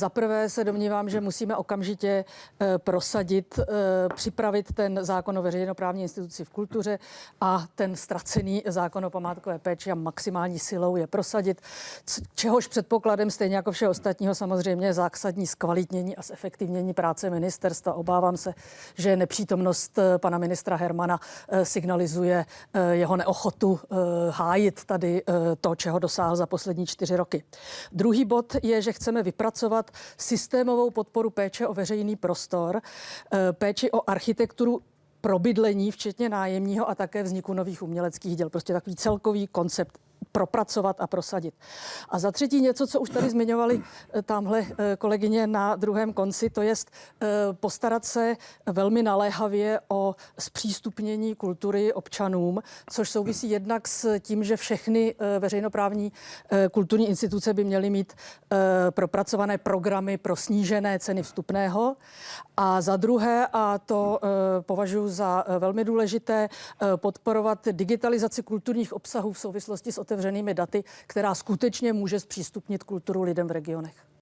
Za prvé se domnívám, že musíme okamžitě eh, prosadit, eh, připravit ten zákon o veřejnoprávní instituci v kultuře a ten ztracený zákon o památkové péči a maximální silou je prosadit, čehož předpokladem stejně jako všeho ostatního samozřejmě zásadní zkvalitnění a zefektivnění práce ministerstva. Obávám se, že nepřítomnost eh, pana ministra Hermana signalizuje eh, jeho neochotu hájit tady to, čeho dosáhl za poslední čtyři roky. Druhý bod je, že chceme vypracovat systémovou podporu péče o veřejný prostor, eh, péči o architekturu pro bydlení, včetně nájemního a také vzniku nových uměleckých děl. Prostě takový celkový koncept propracovat a prosadit. A za třetí něco, co už tady zmiňovali eh, tamhle eh, kolegyně na druhém konci, to je postarat se velmi naléhavě o zpřístupnění kultury občanům, což souvisí jednak s tím, že všechny eh, veřejnoprávní eh, kulturní instituce by měly mít eh, propracované programy pro snížené ceny vstupného. A za druhé, a to eh, považuji za eh, velmi důležité, eh, podporovat digitalizaci kulturních obsahů v souvislosti s otevřenými daty, která skutečně může zpřístupnit kulturu lidem v regionech.